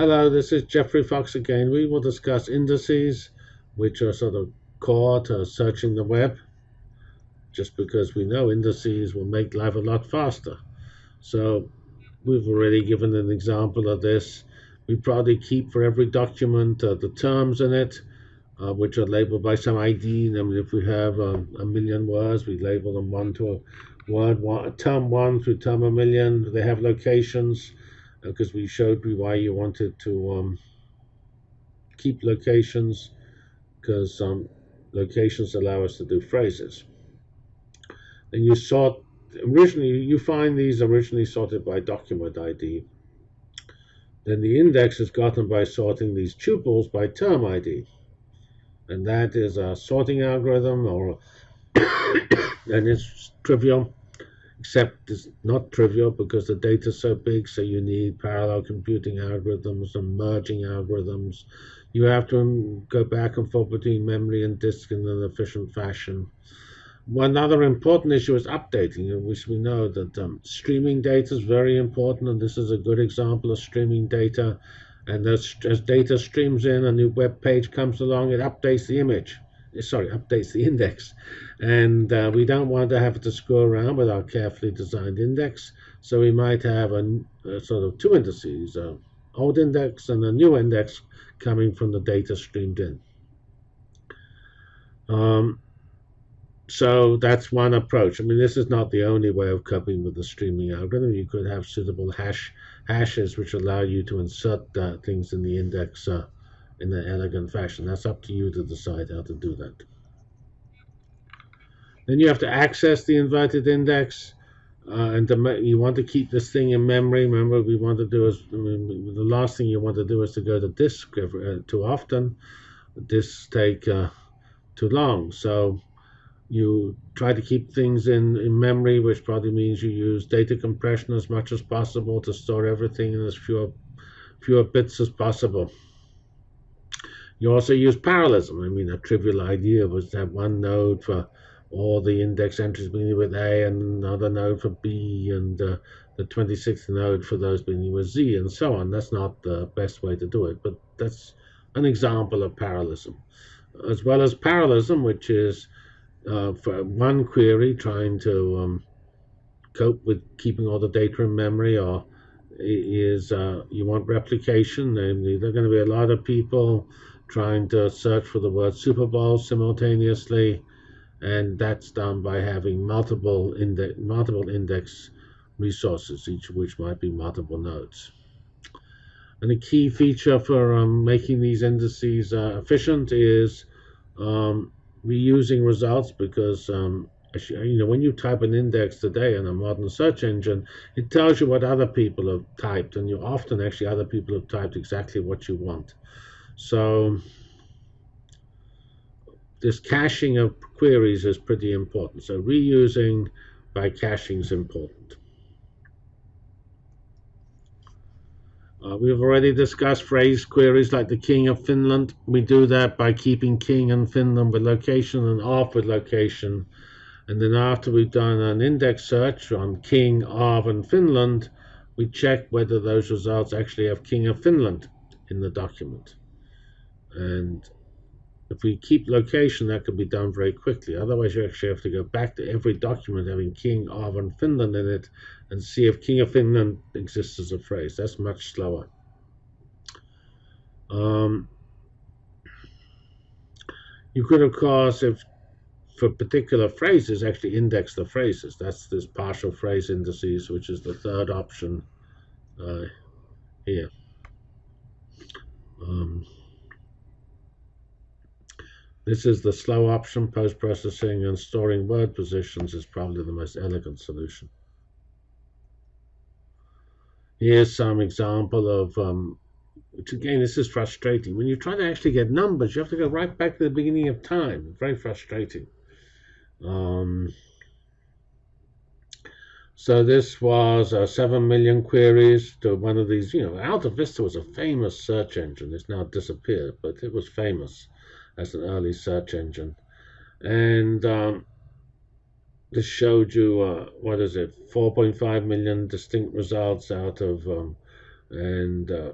Hello, this is Geoffrey Fox again. We will discuss indices, which are sort of core to searching the web, just because we know indices will make life a lot faster. So we've already given an example of this. We probably keep for every document uh, the terms in it, uh, which are labeled by some ID. I mean, if we have um, a million words, we label them one to a word, one, term one through term a million. They have locations because we showed you why you wanted to um, keep locations because um, locations allow us to do phrases. And you sort originally you find these originally sorted by document ID. Then the index is gotten by sorting these tuples by term ID. And that is a sorting algorithm or and it's trivial except it's not trivial because the data is so big, so you need parallel computing algorithms and merging algorithms. You have to go back and forth between memory and disk in an efficient fashion. One other important issue is updating, which we know that um, streaming data is very important, and this is a good example of streaming data. And as, as data streams in, a new web page comes along, it updates the image sorry, updates the index. And uh, we don't want to have to screw around with our carefully designed index. So we might have a, a sort of two indices, an old index and a new index coming from the data streamed in. Um, so that's one approach. I mean, this is not the only way of coping with the streaming algorithm. You could have suitable hash hashes which allow you to insert uh, things in the index uh, in an elegant fashion. That's up to you to decide how to do that. Then you have to access the inverted index. Uh, and you want to keep this thing in memory. Remember, we want to do is the last thing you want to do is to go to disk uh, too often. Disks take uh, too long, so you try to keep things in, in memory, which probably means you use data compression as much as possible to store everything in as fewer fewer bits as possible. You also use parallelism. I mean, a trivial idea was to have one node for all the index entries beginning with A and another node for B and uh, the 26th node for those beginning with Z and so on. That's not the best way to do it, but that's an example of parallelism. As well as parallelism, which is uh, for one query trying to um, cope with keeping all the data in memory or is uh, you want replication, namely there are going to be a lot of people trying to search for the word Super Bowl simultaneously, and that's done by having multiple index, multiple index resources, each of which might be multiple nodes. And a key feature for um, making these indices uh, efficient is um, reusing results because um, you know when you type an index today in a modern search engine, it tells you what other people have typed, and you often actually other people have typed exactly what you want. So this caching of queries is pretty important. So reusing by caching is important. Uh, we've already discussed phrase queries like the King of Finland. We do that by keeping King and Finland with location and off with location. And then after we've done an index search on King, of, and Finland, we check whether those results actually have King of Finland in the document. And if we keep location, that can be done very quickly. Otherwise, you actually have to go back to every document having King of and Finland in it and see if King of Finland exists as a phrase. That's much slower. Um, you could, of course, if for particular phrases, actually index the phrases. That's this partial phrase indices, which is the third option uh, here. Um, this is the slow option. Post-processing and storing word positions is probably the most elegant solution. Here's some example of, um, which again, this is frustrating. When you try to actually get numbers, you have to go right back to the beginning of time. Very frustrating. Um, so this was uh, 7 million queries to one of these, you know, Alta Vista was a famous search engine. It's now disappeared, but it was famous as an early search engine. And um, this showed you, uh, what is it, 4.5 million distinct results out of, um, and uh,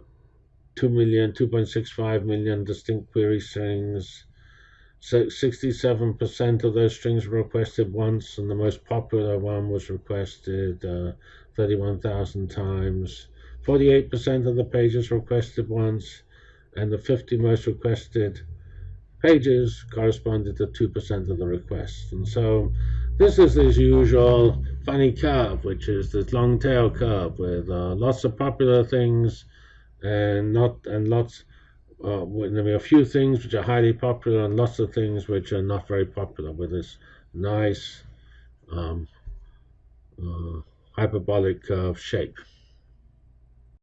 2 million, 2.65 million distinct query strings. So 67% of those strings were requested once, and the most popular one was requested uh, 31,000 times. 48% of the pages requested once, and the 50 most requested pages corresponded to 2% of the requests. And so this is this usual funny curve, which is this long tail curve with uh, lots of popular things and not and lots uh, there are a few things which are highly popular and lots of things which are not very popular with this nice um, uh, hyperbolic curve shape.